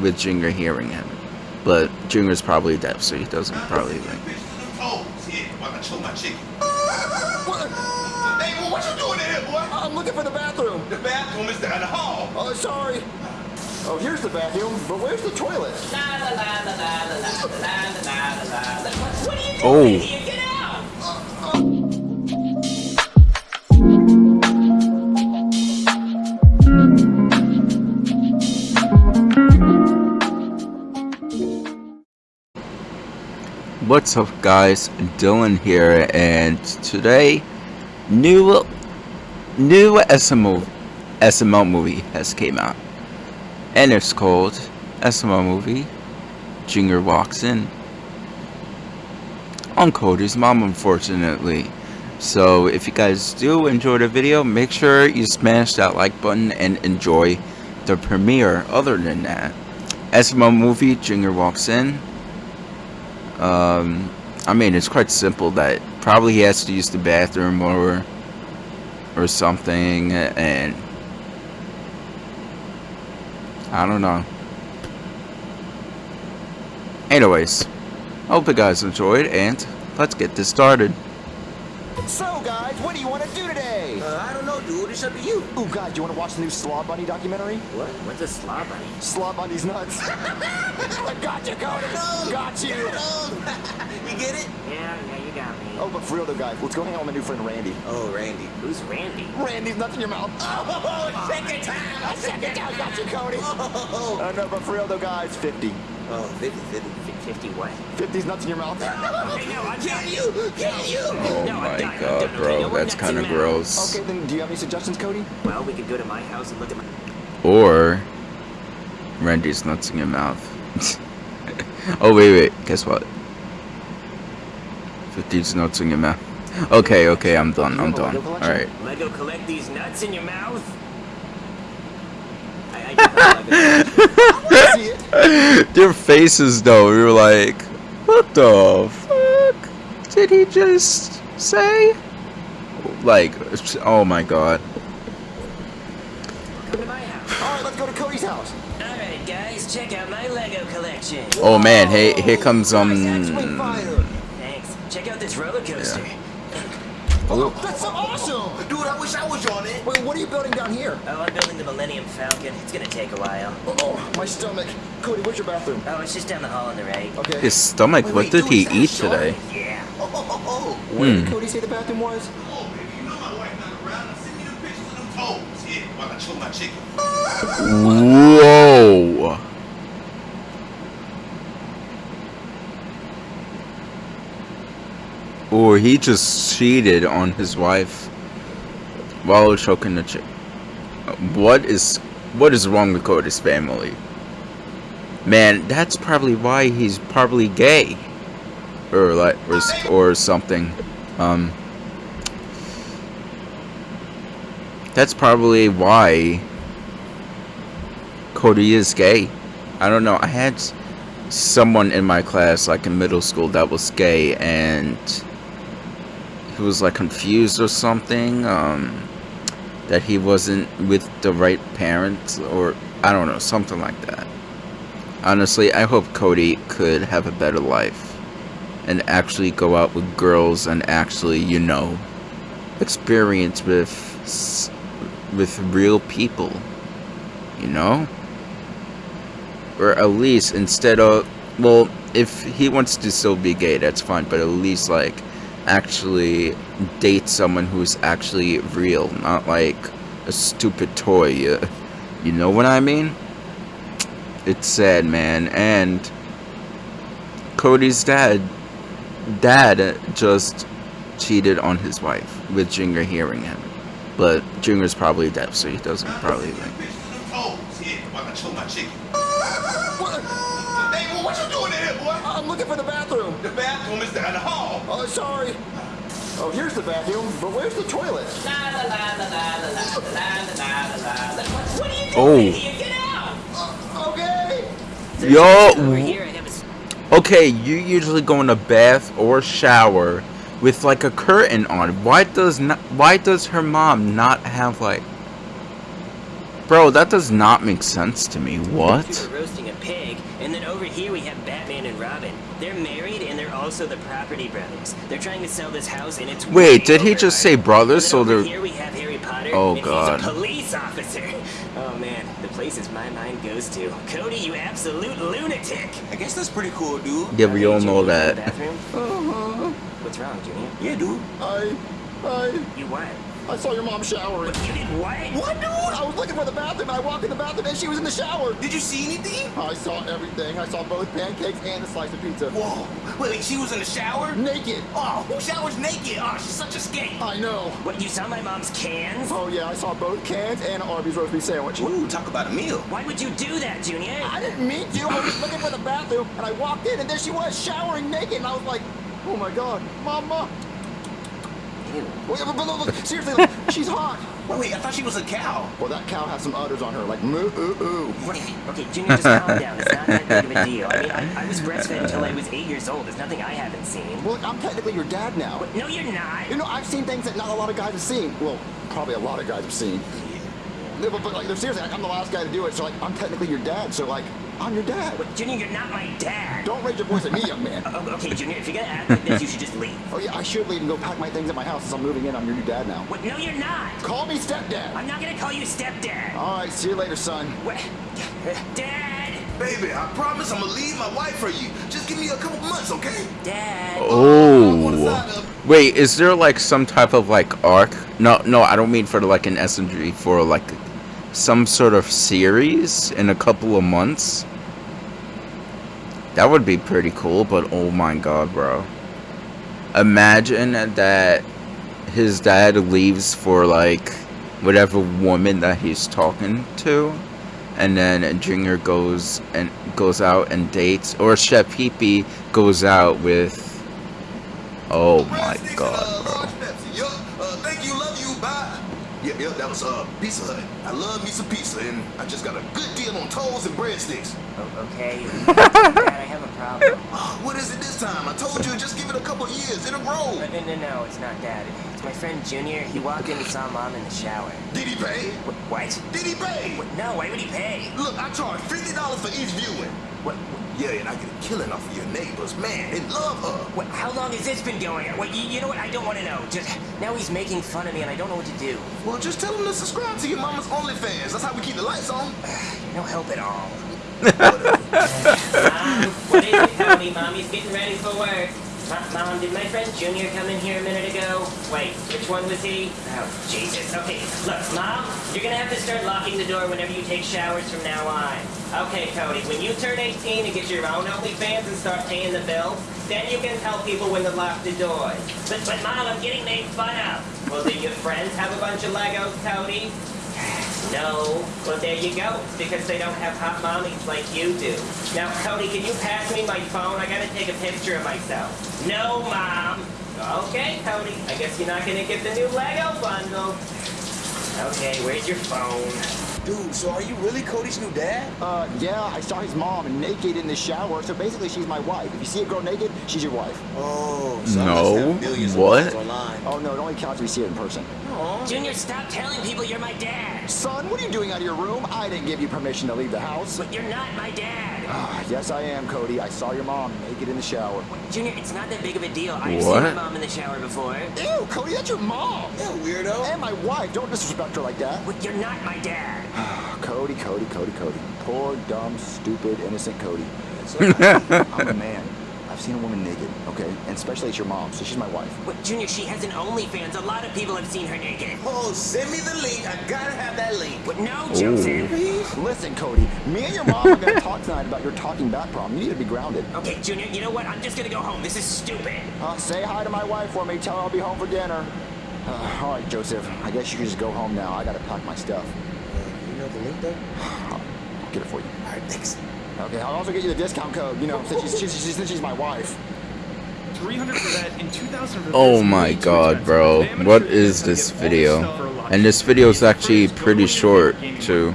with Junior hearing him. But Junior's probably deaf, so he doesn't probably think. Hey, what you doing in here, boy? I'm looking for the bathroom. The bathroom is down the hall. Oh, sorry. Oh, here's the bathroom, but where's the toilet? What are you doing? Oh. What's up guys, Dylan here and today new new SMO SML movie has came out. And it's called SML movie Junior Walks In. On Cody's mom unfortunately. So if you guys do enjoy the video make sure you smash that like button and enjoy the premiere. Other than that SML movie Junior Walks In um, I mean, it's quite simple that probably he has to use the bathroom or or something, and I don't know. Anyways, hope you guys enjoyed, and let's get this started. So, guys, what do you want to do today? Uh, I don't know, dude. It's up to you. Oh, God, do you want to watch the new Slaw Bunny documentary? What? What's a slob bunny? Slaw Bunny's nuts. I got you, Cody. Got you. you get it? Yeah, yeah, you got me. Oh, but for real though, guys, let's go hang out with my new friend Randy. Oh, Randy. Who's Randy? Randy's nuts in your mouth. Oh, second time. I second down, got you, Cody. Oh, Uh, no, but for real though, guys, 50. oh 50, 50. 50 what? 50's nuts in your mouth. Okay, no, I'm Can you? Can you? Oh No, my done, I'm god, done. Okay, bro, no that's kind of gross. Okay, then do you have any suggestions, Cody? Well, we could go to my house and look at my... Or Randy's nuts in your mouth. oh wait, wait, guess what? 50's nuts in your mouth. Okay, okay, I'm done, oh, I'm done. Alright. Lego collect these nuts in your mouth? Your faces though, we were like, what the fuck did he just say? Like, oh my god. Oh man, hey, here comes um. Thanks. Check out this roller coaster. Yeah. Oh, that's so awesome. Dude, I wish I was on it. Wait, what are you building down here? Oh, I'm building the Millennium Falcon. It's gonna take a while. Oh, my stomach. Cody, where's your bathroom? Oh, it's just down the hall on the right. Okay. His stomach. Wait, What wait, did dude, he eat today? Yeah. Oh, oh, oh, Where did Hmm. Cody say the bathroom was? Oh, baby, you know my wife not around. Now send me the pictures of them toes. Yeah, while I chew my chicken. Whoa. Or he just cheated on his wife while choking the chick. What is what is wrong with Cody's family? Man, that's probably why he's probably gay, or like or, or something. Um, that's probably why Cody is gay. I don't know. I had someone in my class, like in middle school, that was gay, and he was like confused or something. Um, that he wasn't with the right parents, or I don't know, something like that. Honestly, I hope Cody could have a better life and actually go out with girls and actually, you know, experience with with real people. You know? or at least instead of well if he wants to still be gay that's fine but at least like actually date someone who's actually real not like a stupid toy you, you know what i mean? It's sad man and cody's dad dad just cheated on his wife with junior hearing him but junior's probably deaf so he doesn't probably Send Well, what you doing in here, boy? I'm looking for the bathroom. The bathroom is down the hall. Oh, sorry. Oh, here's the bathroom, but where's the toilet? What are you doing oh. Get out! Okay. Yo. Okay, you usually go in a bath or shower with like a curtain on. Why does not? Why does her mom not have like? Bro, that does not make sense to me. What? Were roasting a pig, and then over here we have Batman and Robin. They're married, and they're also the property brothers. They're trying to sell this house, and it's Wait, did he just say brothers, so they're- here we have Harry Potter. Oh, and God. He's a police officer. Oh man, the places my mind goes to. Cody, you absolute lunatic. I guess that's pretty cool, dude. Yeah, we all know you in the that. Uh-huh. What's wrong, Junior? Yeah, dude. I, I, You what? I saw your mom showering. You did what? What, dude? I was looking for the bathroom. and I walked in the bathroom and she was in the shower. Did you see anything? I saw everything. I saw both pancakes and a slice of pizza. Whoa. Wait, she was in the shower? Naked. Oh, who showers naked? Oh, she's such a skank. I know. What, you saw my mom's cans? Oh yeah, I saw both cans and an Arby's roast beef sandwich. Ooh, talk about a meal. Why would you do that, Junior? I didn't mean to. I was looking for the bathroom and I walked in and there she was showering naked and I was like, oh my god, mama. Ew. Wait, but, but, but, seriously, like, she's hot. Wait, wait, I thought she was a cow. Well, that cow has some udders on her, like moo ooh ooh. Okay, Junior, just calm down. It's not that big of a deal. I mean, I, I was breastfed until I was eight years old. There's nothing I haven't seen. Well, I'm technically your dad now. No, you're not. You know, I've seen things that not a lot of guys have seen. Well, probably a lot of guys have seen. Yeah, but, but like, seriously, like, I'm the last guy to do it, so like, I'm technically your dad. So like, I'm your dad. But Junior, you're not my dad. Don't raise your voice at me, young man. Oh, okay, Junior, if you're gonna act like this, you should just leave. Oh yeah, I should leave and go pack my things at my house since I'm moving in. I'm your new dad now. What? No, you're not. Call me stepdad. I'm not gonna call you stepdad. All right, see you later, son. What? Dad. Baby, I promise I'm gonna leave my wife for you. Just give me a couple months, okay? Dad. Oh. Wait, is there like some type of like arc? No, no, I don't mean for like an SMG for like some sort of series in a couple of months. That would be pretty cool, but oh my god, bro. Imagine that his dad leaves for like whatever woman that he's talking to and then Junior goes and goes out and dates or Chef goes out with Oh my god, bro. That was uh, Pizza Hut. I love me some pizza, and I just got a good deal on toast and breadsticks. Oh, okay. Dad, I have a problem. Ah, what is it this time? I told you, just give it a couple years. It'll grow. No, no, no, no, it's not Dad. It's my friend Junior. He walked in and saw Mom in the shower. Did he pay? What? What? Did he pay? What? No, why would he pay? Look, I charge fifty dollars for each viewing. What? Yeah, and I get a killing off of your neighbors. Man, they love her. How long has this been going on? What? You, you know what? I don't want to know. Just now he's making fun of me, and I don't know what to do. Well, just tell him to subscribe to your mama's OnlyFans. That's how we keep the lights on. No help at all. Mom, what is it, Tony? Mommy's getting ready for work. Mom, did my friend Junior come in here a minute ago? Wait, which one was he? Oh, Jesus. Okay, look, Mom, you're gonna have to start locking the door whenever you take showers from now on. Okay, Cody, when you turn 18 and get your own OnlyFans and start paying the bills, then you can tell people when to lock the doors. But, but Mom, I'm getting made fun of. Well, do your friends have a bunch of Legos, Cody? No. Well, there you go. It's because they don't have hot mommies like you do. Now, Cody, can you pass me my phone? I gotta take a picture of myself. No, Mom. Okay, Cody. I guess you're not gonna get the new Lego bundle. Okay, where's your phone? Dude, so are you really Cody's new dad? Uh, yeah, I saw his mom naked in the shower. So basically, she's my wife. If you see a girl naked, she's your wife. Oh, so No, must have millions of what? Oh no, it only counts if you see it in person. Junior, stop telling people you're my dad. Son, what are you doing out of your room? I didn't give you permission to leave the house. But you're not my dad. Ah, yes, I am, Cody. I saw your mom naked in the shower. Junior, it's not that big of a deal. I've seen my mom in the shower before. Ew, Cody, that's your mom. Yeah, weirdo. And my wife. Don't disrespect her like that. But you're not my dad. Cody, Cody, Cody, Cody. Poor, dumb, stupid, innocent Cody. I'm a man. I've seen a woman naked, okay? And especially it's your mom, so she's my wife. What, Junior, she has an OnlyFans. A lot of people have seen her naked. Oh, send me the link. I gotta have that link. But no, Joseph. Listen, Cody, me and your mom are gonna talk tonight about your talking back problem. You need to be grounded. Okay, Junior, you know what? I'm just gonna go home. This is stupid. Uh, say hi to my wife for me. Tell her I'll be home for dinner. Uh, all right, Joseph. I guess you can just go home now. I gotta pack my stuff. You know the link though? I'll get it for you. Alright, thanks. Okay, I'll also get you the discount code. You know, since she's, she's, she's, since she's my wife. 300 for that in 2000 for Oh my god, bro. What is is this get all this video? stuff for a lot And this video is actually pretty short, too.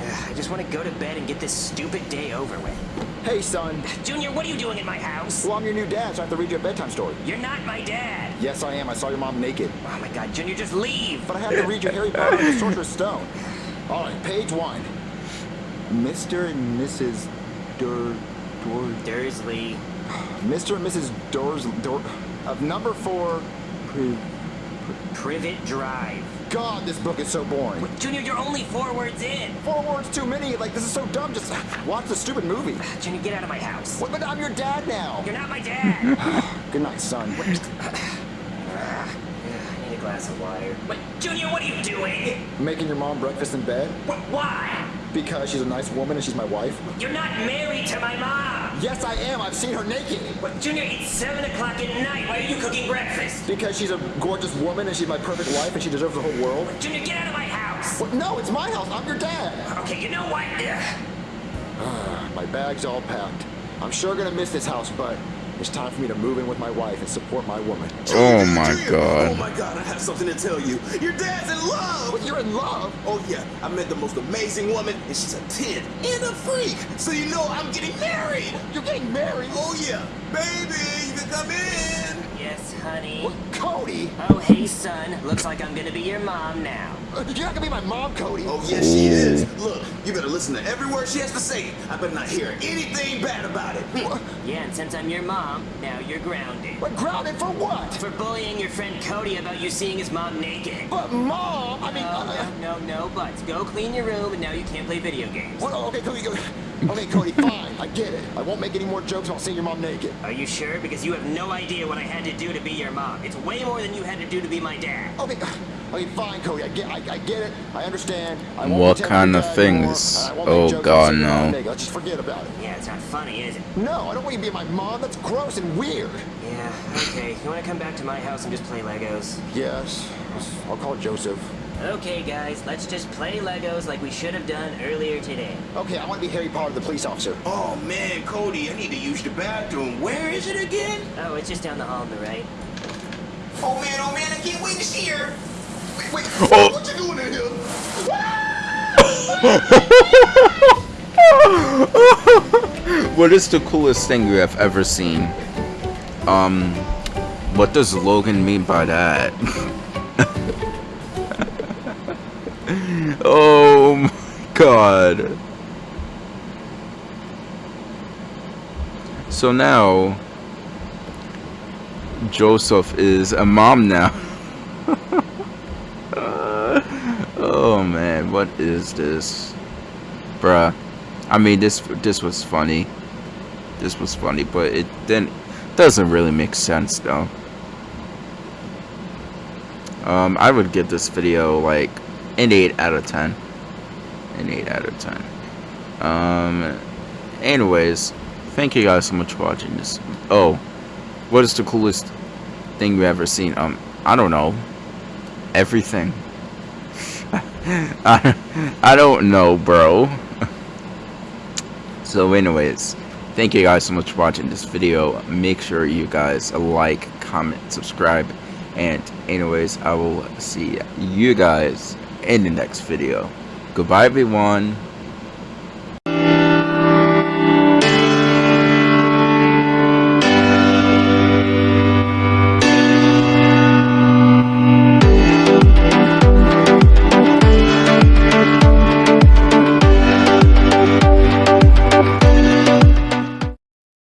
I just want to go to bed and get this stupid day over with. Hey, son. Junior, what are you doing in my house? Well, I'm your new dad, so I have to read you a bedtime story. You're not my dad. Yes, I am. I saw your mom naked. Oh my god, Junior, just leave. But I have to read you Harry Potter and the Sorcerer's Stone. All right, page one. Mr. and Mrs. Dur, Dur, Dursley. Mr. and Mrs. Dursley... Dor, of number four. Pri- Privet Drive. God, this book is so boring. Junior, you're only four words in. Four words too many. Like this is so dumb. Just watch the stupid movie. Junior, get out of my house. What? But I'm your dad now. You're not my dad. Good night, son. A glass of water. But Junior, what are you doing? Making your mom breakfast in bed Wh- Why? because she's a nice woman and she's my wife. You're not married to my mom. Yes, I am. I've seen her naked. But Junior, it's seven o'clock at night. Why are you cooking breakfast? Because she's a gorgeous woman and she's my perfect wife and she deserves the whole world. Junior, get out of my house. What? No, it's my house. I'm your dad. Okay, you know what? Ugh. My bag's all packed. I'm sure gonna miss this house, but it's time for me to move in with my wife and support my woman. Oh my god. Oh my god, I have something to tell you. Your dad's in love! But you're in love. Oh yeah, I met the most amazing woman, and she's a 10 and a freak. So you know I'm getting married. You're getting married. Oh yeah, baby, you can come in. Yes, honey. What? Cody, Oh, hey, son. Looks like I'm gonna be your mom now. uh, you're not gonna be my mom, Cody. Oh yes, she is. Look, you better listen to every word she has to say. I better not hear anything bad about it. Yeah, and since I'm your mom, now you're grounded. But grounded for what? For bullying your friend Cody about you seeing his mom naked. But mom, I mean, No, uh, no, no, no buts. Go clean your room, and now you can't play video games. what? Okay, Cody, go. Okay, Cody, fine. I get it. I won't make any more jokes about seeing your mom naked. Are you sure? Because you have no idea what I had to do to be your mom. It's way more than you had to do to be my dad. Okay, okay, fine, Cody. I get, I, I get it. I understand. I won't What kind of things? anymore, and I won't Oh, God, about seeing your mom no. Let's just forget about it. Yeah, it's not funny, is it? No, I don't want you to be my mom. That's gross and weird. Yeah, okay. You wanna come back to my house and just play Legos? Yes, I'll call Joseph. Okay, guys, let's just play Legos like we should have done earlier today. Okay, I want to be Harry Potter, the police officer. Oh man, Cody, I need to use the bathroom. Where is it again? Oh, it's just down the hall on the right. Oh man, oh man, I can't wait to see her. Wait, wait, Oh. what you doing in here? what is the coolest thing you have ever seen? Um, what does Logan mean by that? oh my god. So now, Joseph is a mom now. oh man, what is this? Bruh. I mean, this this was funny. This was funny, but it then doesn't really make sense though. Um, I would give this video like an eight out of ten. An eight out of ten. Um, anyways, thank you guys so much for watching this. Oh, what is the coolest thing you've ever seen? Um, I don't know. Everything. I I don't know, bro. So anyways, thank you guys so much for watching this video. Make sure you guys like, comment, subscribe. And anyways, I will see you guys in the next video. Goodbye everyone.